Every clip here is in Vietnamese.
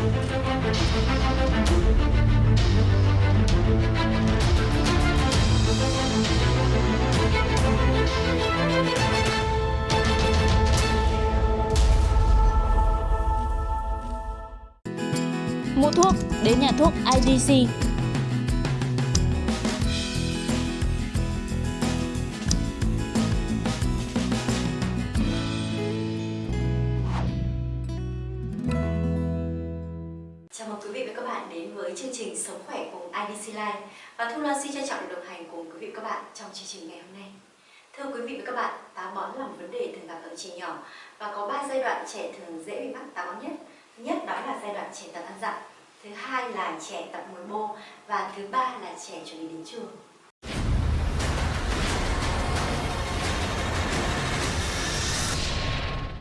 Mua thuốc đến nhà thuốc IDC. IDC Life và Thu Loan xin trân trọng đồng hành cùng quý vị các bạn trong chương trình ngày hôm nay. Thưa quý vị và các bạn, táo bón là một vấn đề thường gặp ở trẻ nhỏ và có 3 giai đoạn trẻ thường dễ bị mắc táo bón nhất. Thứ nhất đó là giai đoạn trẻ tập ăn dặm, thứ hai là trẻ tập ngồi bô và thứ ba là trẻ chuẩn bị đến trường.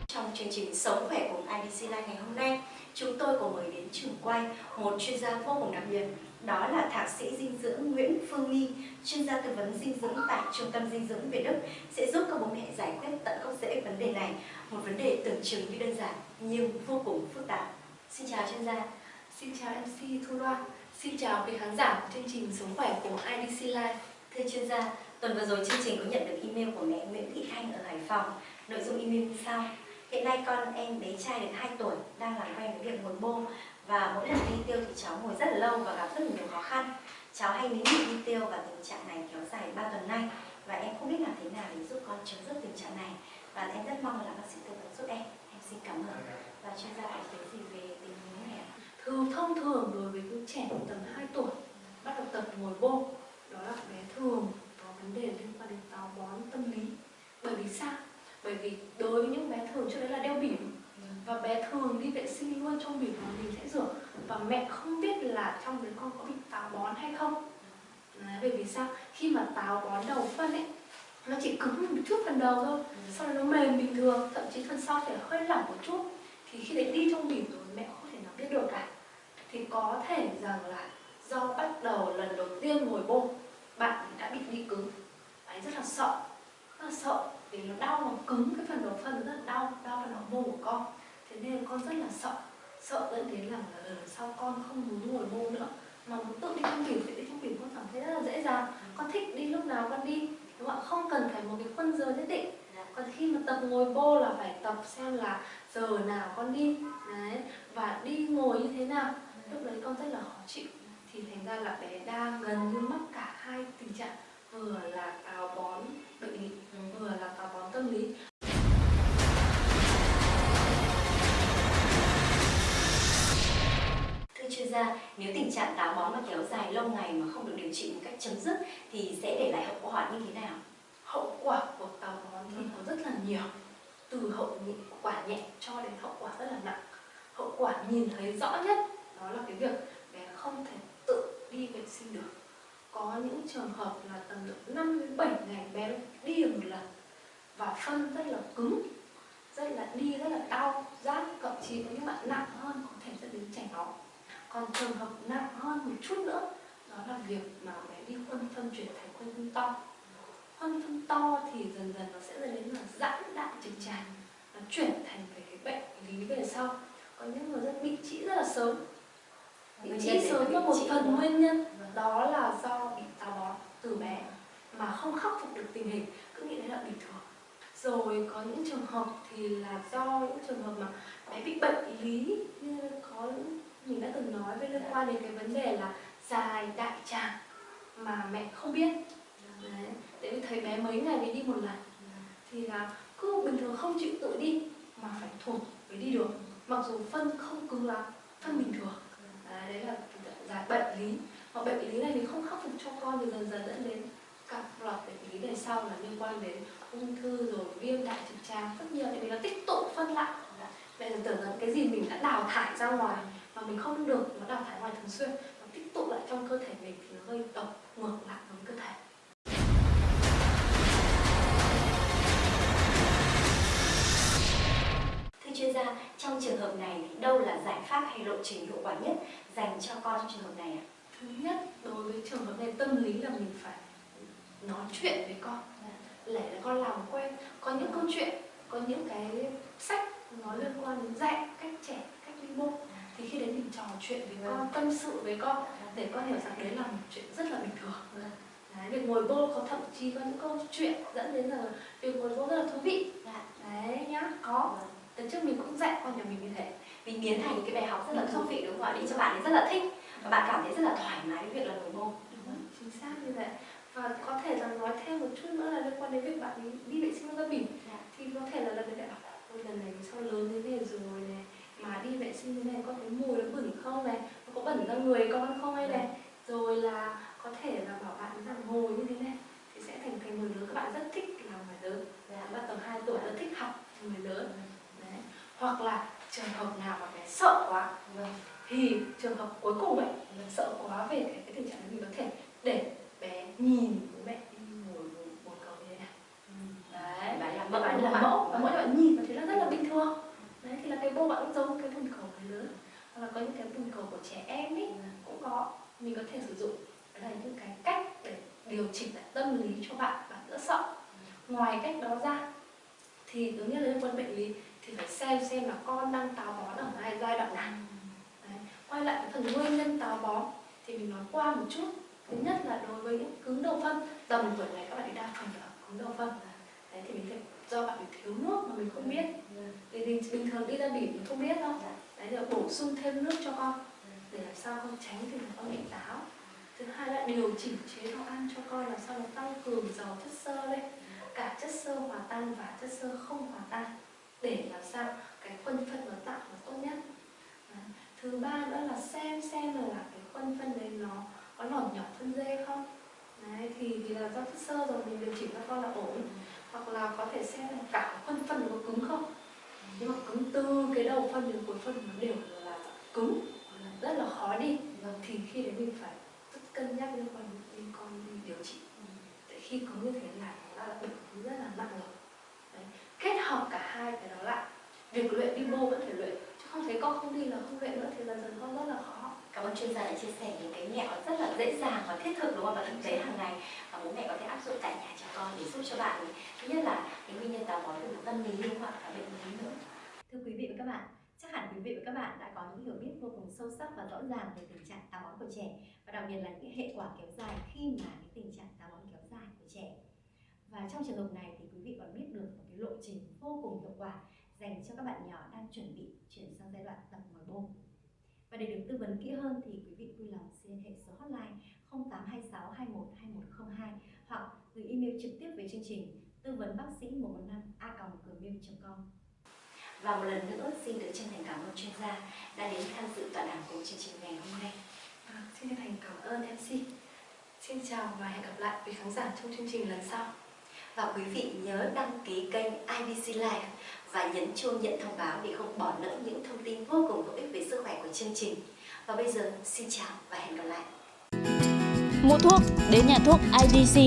Trong chương trình Sống khỏe cùng IDC Life ngày hôm nay, chúng tôi có mời đến trường quay một chuyên gia vô cùng đặc biệt, đó là thạc sĩ dinh dưỡng Nguyễn Phương Nghi, chuyên gia tư vấn dinh dưỡng tại Trung tâm Dinh dưỡng Việt Đức sẽ giúp các bố mẹ giải quyết tận gốc rễ vấn đề này, một vấn đề tưởng chừng như đơn giản nhưng vô cùng phức tạp. Xin chào chuyên gia. Xin chào MC Thu Loan, xin chào quý khán giả của chương trình Sống khỏe của IDC Live. Thưa chuyên gia, tuần vừa rồi chương trình có nhận được email của mẹ Nguyễn Thị Thanh ở Hải Phòng. Nội dung email như sau. Hiện nay con em bé trai được 2 tuổi đang làm quen với việc ngồi bô và mỗi lần đi tiêu thì cháu ngồi rất là lâu và gặp rất là nhiều khó khăn. Cháu hay nín nhịn đi tiêu và tình trạng này kéo dài 3 tuần nay và em không biết làm thế nào để giúp con chấm dứt tình trạng này và em rất mong là bác sĩ tư vấn giúp em. Em xin cảm ơn và chuyên gia có thấy gì về tình huống này ạ? Thường thông thường đối với những trẻ tầm 2 tuổi, bắt đầu tập ngồi bô đó là bé thường có vấn đề liên quan đến táo bón tâm lý. Bởi vì sao? Bởi vì đối với những bé thường trước đấy là đeo bỉm và bé thường đi vệ sinh luôn trong bỉm mà mình sẽ rửa và mẹ không biết là trong đứa con có bị táo bón hay không. Đấy, bởi vì sao? Khi mà táo bón đầu phân ấy nó chỉ cứng một chút phần đầu thôi sau đó nó mềm bình thường thậm chí phần sau sẽ hơi lỏng một chút. Thì khi đấy đi trong bỉm rồi mẹ không thể nào biết được cả. Thì có thể rằng là do bắt đầu lần đầu tiên ngồi bô bạn đã bị đi cứng. Ấy rất là sợ rất là sợ vì nó đau nó cứng cái phần đầu phân rất là đau đau phần đầu mô của con. Thế nên con rất là sợ sợ dẫn đến là lần sau con không muốn ngồi bô nữa? Mà muốn tự đi trong bỉm thì đi trong bỉm con cảm thấy rất là dễ dàng. Con thích đi lúc nào con đi đúng không ạ? Không cần phải một cái khuôn giờ nhất định. Còn khi mà tập ngồi bô là phải tập xem là giờ nào con đi. Đấy và đi ngồi như thế nào. Lúc đấy con rất là khó chịu. Thì thành ra là bé đang gần như mắc cả hai tình trạng. Vừa là táo bón bệnh lý vừa là táo bón tâm lý ra, nếu tình trạng táo bón mà kéo dài lâu ngày mà không được điều trị một cách chấm dứt thì sẽ để lại hậu quả như thế nào? hậu quả của táo bón thì có rất là nhiều. Từ hậu quả nhẹ cho đến hậu quả rất là nặng. Hậu quả nhìn thấy rõ nhất đó là cái việc bé không thể tự đi vệ sinh được. Có những trường hợp là tầm được 5 đến 7 ngày bé đi được một lần và phân rất là cứng, rất là đi rất là đau, rát, thậm chí có những bạn nặng hơn có thể dẫn đến chảy máu còn trường hợp nặng hơn một chút nữa đó là việc mà bé đi khuân phân chuyển thành khuân phân to. Khuân phân to thì dần dần nó sẽ dẫn đến là giãn đại trực tràng nó chuyển thành về cái bệnh lý về sau. Có những người rất bị trĩ rất là sớm. Bị trĩ sớm là một phần nguyên nhân. Đó là do bị táo bón từ bé mà không khắc phục được tình hình cứ nghĩ đấy là bình thường. Rồi có những trường hợp thì là do những trường hợp mà bé bị bệnh lý như có những mình đã từng nói với liên quan đến cái vấn đề là dài đại tràng mà mẹ không biết. Đấy tại vì thấy bé mấy ngày mới đi một lần. Thì là cứ bình thường không chịu tự đi mà phải thuộc mới đi được. Mặc dù phân không cứng lắm phân bình thường. Đấy, đấy là giải bệnh lý. Hoặc bệnh lý này thì không khắc phục cho con thì dần dần dẫn đến các loạt bệnh lý về sau là liên quan đến ung thư rồi viêm đại trực tràng rất nhiều tại vì nó tích tụ phân lại. Mẹ tưởng rằng cái gì mình đã đào thải ra ngoài mà mình không được nó đào thải ngoài thường xuyên nó tích tụ lại trong cơ thể mình thì nó gây độc ngược lại với cơ thể. Thưa chuyên gia, trong trường hợp này thì đâu là giải pháp hay lộ trình hiệu quả nhất dành cho con trong trường hợp này ạ? thứ nhất đối với trường hợp này tâm lý là mình phải nói chuyện với con. Để con làm quen có những câu chuyện có những cái sách nó liên quan đến dạy cách trẻ cách đi bộ thì khi đấy mình chuyện với con tâm sự với con. Để con hiểu rằng đấy là một chuyện rất là bình thường. Đấy, việc ngồi bô có thậm chí có những câu chuyện dẫn đến là việc ngồi bô rất là thú vị. Dạ. đấy nhá. Có. Từ trước mình cũng dạy con nhà mình như thế. Mình biến thành cái bài học rất là Ừ. thú vị đúng không ạ? Để cho bạn ấy rất là thích và bạn cảm thấy rất là thoải mái với việc là ngồi Đúng, chính xác như vậy. Và có thể là nói thêm một chút nữa là liên quan đến việc bạn ấy đi vệ sinh răng bỉm Dạ. thì có thể là lần bảo ôi lần này sao lớn thế này rồi này mà đi vệ sinh thế này có cái mùi nó bẩn không này? Nó có bẩn ra người con không hay này? Rồi là có thể là bảo bạn rằng ngồi như thế này thì sẽ thành thành người lớn. Các bạn rất thích là người lớn. Dạ. bạn tầm 2 tuổi rất thích học người lớn. Đấy. Hoặc là trường hợp nào mà bé sợ quá Vâng. thì trường hợp cuối cùng ấy sợ quá về cái, cái tình trạng mình có thể để bé nhìn bố mẹ đi ngồi ngồi ngồi cầu như thế này đấy Bạn làm bạn mẫu bạn đúng làm không ạ? mẫu và mỗi bạn nhìn và thấy nó rất là bình thường đấy thì là cái bô bạn cũng giống cái bồn cầu người lớn hoặc là có những cái bồn cầu của trẻ em ấy cũng có. Mình có thể sử dụng. Là những cái cách để điều chỉnh lại tâm lý cho bạn bạn đỡ sợ. Ngoài cách đó ra thì thứ nhất là liên quan bệnh lý thì phải xem xem là con đang táo bón ở giai giai đoạn nào. Đấy. quay lại cái phần nguyên nhân táo bón thì mình nói qua một chút. Thứ nhất là đối với những cứng đầu phân tầm tuổi này các bạn ấy đa phần là cứng đầu phân. Đấy thì mình thấy do bạn ấy thiếu nước mà mình không biết. Thì bình, thường đi ra bỉm mình không biết đâu. Dạ. Đấy là bổ sung thêm nước cho con để làm sao con tránh là con bị táo. Thứ hai là điều chỉnh chế độ ăn cho con làm sao nó tăng cường giàu chất xơ lên. Cả chất xơ hòa tan và chất xơ không hòa tan để làm sao cái phân phân nó tạo nó tốt nhất. Đấy. thứ ba nữa là xem xem là, cái phân phân đấy nó có lỏng nhỏ phân dê không. Đấy thì thì là do chất xơ rồi mình điều chỉnh cho con là ổn. Hoặc là có thể xem là cả phân phân nó có cứng không nhưng mà cứng từ cái đầu phân đến cuối phân nó đều là cứng rất là khó đi. Vâng. thì khi đấy mình phải rất cân nhắc liên quan đến con đi điều trị. Tại khi cứng như thế là nó đã là bệnh rất là nặng rồi. Đấy. kết hợp cả hai cái đó lại. Việc luyện đi bô vẫn phải luyện chứ không thấy con không đi là không luyện nữa thì dần dần con rất là khó Cảm ơn chuyên gia đã chia sẻ những cái mẹo rất là dễ dàng và thiết thực đúng không? Và thực tế hàng ngày và bố mẹ có thể áp dụng tại nhà cho con để giúp cho bạn thứ nhất là cái nguyên nhân táo bón mặt tâm lý đúng không ạ? Cả bệnh lý nữa. Thưa quý vị và các bạn, chắc hẳn quý vị và các bạn đã có những hiểu biết vô cùng sâu sắc và rõ ràng về tình trạng táo bón của trẻ và đặc biệt là những hệ quả kéo dài khi mà cái tình trạng táo bón kéo dài của trẻ. Và trong trường hợp này thì quý vị còn biết được một cái lộ trình vô cùng hiệu quả dành cho các bạn nhỏ đang chuẩn bị chuyển sang giai đoạn tập ngồi bô. Và để được tư vấn kỹ hơn thì quý vị vui lòng xin liên hệ số hotline 0826 21 2102 hoặc gửi email trực tiếp về chương trình tư vấn bác sĩ 115 a gmail.com. Và một lần nữa xin được chân thành cảm ơn chuyên gia đã đến tham dự tọa đàm cùng chương trình ngày hôm nay. à, xin chân thành cảm ơn MC xin chào và hẹn gặp lại quý khán giả trong chương trình lần sau và quý vị nhớ đăng ký kênh IBC Live và nhấn chuông nhận thông báo để không bỏ lỡ những thông tin vô cùng hữu ích về sức khỏe của chương trình. Và bây giờ, xin chào và hẹn gặp lại. Mua thuốc, đến nhà thuốc IDC